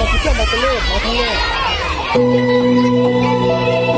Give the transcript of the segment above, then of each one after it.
มาเที่ยวมาเตเล่มาทะเล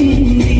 me.